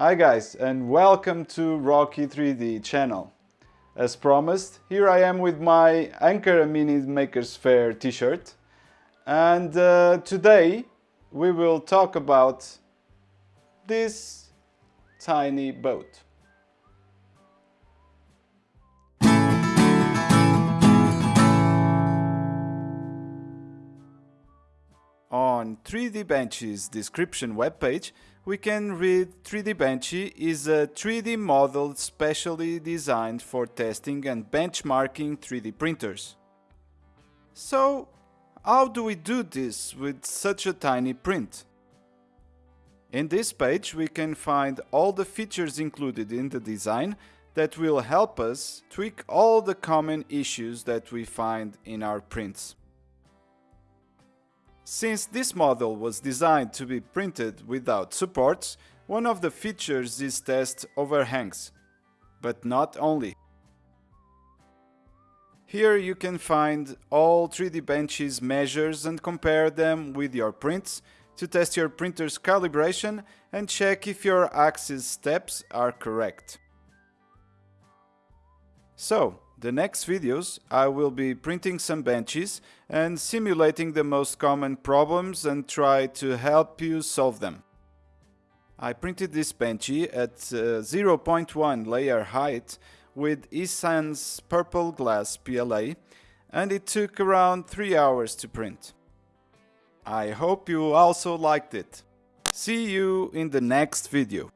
Hi guys and welcome to Rocky 3D channel. As promised, here I am with my Ankara Mini Makers Faire t-shirt and uh, today we will talk about this tiny boat. On 3D Benchy's description webpage, we can read 3D Benchy is a 3D model specially designed for testing and benchmarking 3D printers. So, how do we do this with such a tiny print? In this page we can find all the features included in the design that will help us tweak all the common issues that we find in our prints. Since this model was designed to be printed without supports, one of the features is test overhangs. But not only. Here you can find all 3D Benchy's measures and compare them with your prints to test your printer's calibration and check if your axis steps are correct. So, the next videos I will be printing some benches and simulating the most common problems and try to help you solve them. I printed this benchy at uh, 0.1 layer height with eSun's purple glass PLA and it took around 3 hours to print. I hope you also liked it. See you in the next video.